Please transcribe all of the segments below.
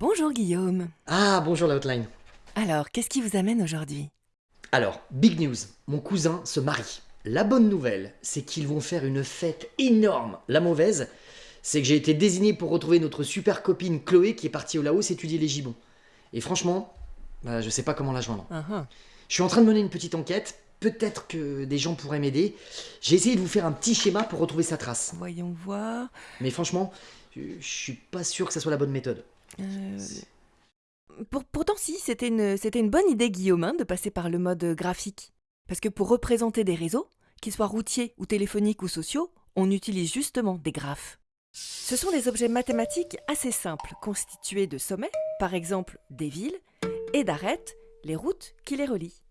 Bonjour Guillaume. Ah, bonjour la hotline. Alors, qu'est-ce qui vous amène aujourd'hui? Alors, big news, mon cousin se marie. La bonne nouvelle, c'est qu'ils vont faire une fête énorme. La mauvaise, c'est que j'ai été désigné pour retrouver notre super copine Chloé qui est partie au Laos étudier les gibbons. Et franchement, bah, je sais pas comment la joindre. Ah, ah. Je suis en train de mener une petite enquête, peut-être que des gens pourraient m'aider. J'ai essayé de vous faire un petit schéma pour retrouver sa trace. Voyons voir. Mais franchement, je je suis pas sûr que ça soit la bonne méthode. Euh, pour- pourtant, si, c'était une, c'était une bonne idée, Guillaume, hein, de passer par le mode euh, graphique. Parce que pour représenter des réseaux, qu'ils soient routiers ou téléphoniques ou sociaux, on utilise justement des graphes. Ce sont des objets mathématiques assez simples, constitués de sommets, par exemple des villes, et d'arêtes, les routes qui les relient.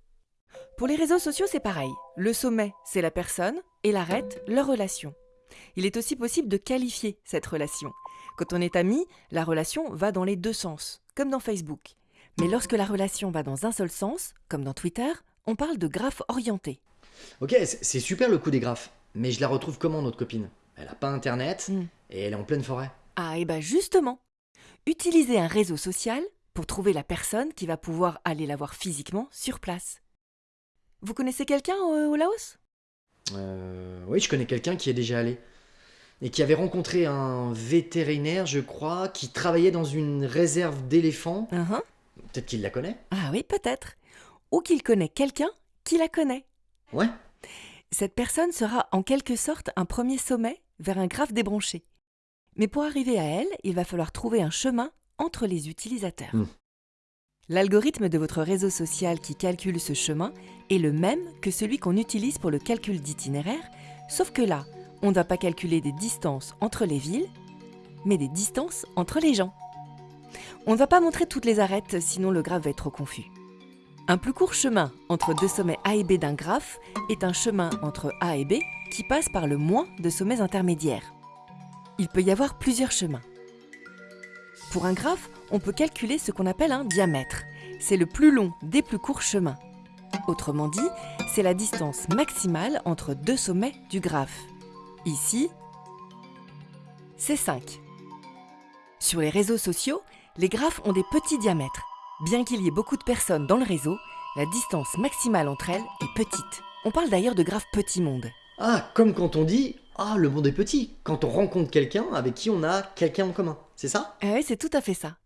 Pour les réseaux sociaux, c'est pareil. Le sommet, c'est la personne, et l'arête, leur relation. Il est aussi possible de qualifier cette relation. Quand on est ami, la relation va dans les deux sens, comme dans Facebook. Mais lorsque la relation va dans un seul sens, comme dans Twitter, on parle de graphe orienté. Ok, c'est super le coup des graphes. Mais je la retrouve comment, notre copine? Elle a pas internet Hmm. et elle est en pleine forêt. Ah, et ben justement Utilisez un réseau social pour trouver la personne qui va pouvoir aller la voir physiquement sur place. Vous connaissez quelqu'un au, au Laos? Euh, oui, je connais quelqu'un qui est déjà allé. Et qui avait rencontré un vétérinaire, je crois, qui travaillait dans une réserve d'éléphants. Uhum. Peut-être qu'il la connaît Ah oui, peut-être. Ou qu'il connaît quelqu'un qui la connaît. Ouais. Cette personne sera en quelque sorte un premier sommet vers un graphe débranché. Mais pour arriver à elle, il va falloir trouver un chemin entre les utilisateurs. Hmm. L'algorithme de votre réseau social qui calcule ce chemin est le même que celui qu'on utilise pour le calcul d'itinéraire, sauf que là, on ne va pas calculer des distances entre les villes, mais des distances entre les gens. On ne va pas montrer toutes les arêtes, sinon le graphe va être trop confus. Un plus court chemin entre deux sommets A et B d'un graphe est un chemin entre A et B qui passe par le moins de sommets intermédiaires. Il peut y avoir plusieurs chemins. Pour un graphe, on peut calculer ce qu'on appelle un diamètre. C'est le plus long des plus courts chemins. Autrement dit, c'est la distance maximale entre deux sommets du graphe. Ici, c'est 5. Sur les réseaux sociaux, les graphes ont des petits diamètres. Bien qu'il y ait beaucoup de personnes dans le réseau, la distance maximale entre elles est petite. On parle d'ailleurs de graphes petit monde. Ah, comme quand on dit Ah, le monde est petit. Quand on rencontre quelqu'un avec qui on a quelqu'un en commun. C'est ça? Ah ouais, c'est tout à fait ça.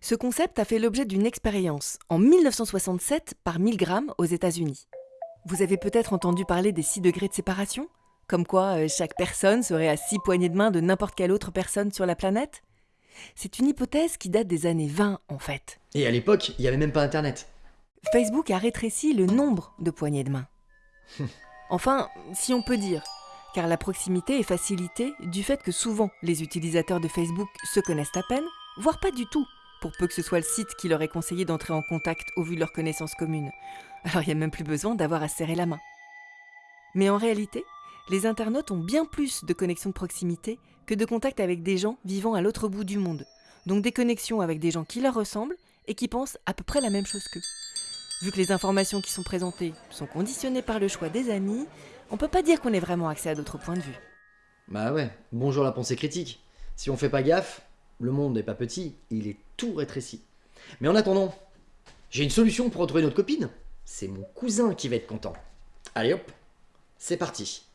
Ce concept a fait l'objet d'une expérience en 1967 par Milgram aux États-Unis. Vous avez peut-être entendu parler des 6 degrés de séparation? Comme quoi euh, chaque personne serait à 6 poignées de main de n'importe quelle autre personne sur la planète? C'est une hypothèse qui date des années 20 en fait. Et à l'époque, il n'y avait même pas internet. Facebook a rétréci le nombre de poignées de main. Enfin, si on peut dire, car la proximité est facilitée du fait que souvent les utilisateurs de Facebook se connaissent à peine, voire pas du tout, pour peu que ce soit le site qui leur ait conseillé d'entrer en contact au vu de leurs connaissances communes. Alors il n'y a même plus besoin d'avoir à se serrer la main. Mais en réalité, les internautes ont bien plus de connexions de proximité que de contacts avec des gens vivant à l'autre bout du monde. Donc des connexions avec des gens qui leur ressemblent et qui pensent à peu près la même chose qu'eux. Vu que les informations qui sont présentées sont conditionnées par le choix des amis, on peut pas dire qu'on ait vraiment accès à d'autres points de vue. Bah ouais, bonjour la pensée critique. Si on fait pas gaffe, le monde n'est pas petit, il est tout rétréci. Mais en attendant, j'ai une solution pour retrouver notre copine. C'est mon cousin qui va être content. Allez hop, c'est parti.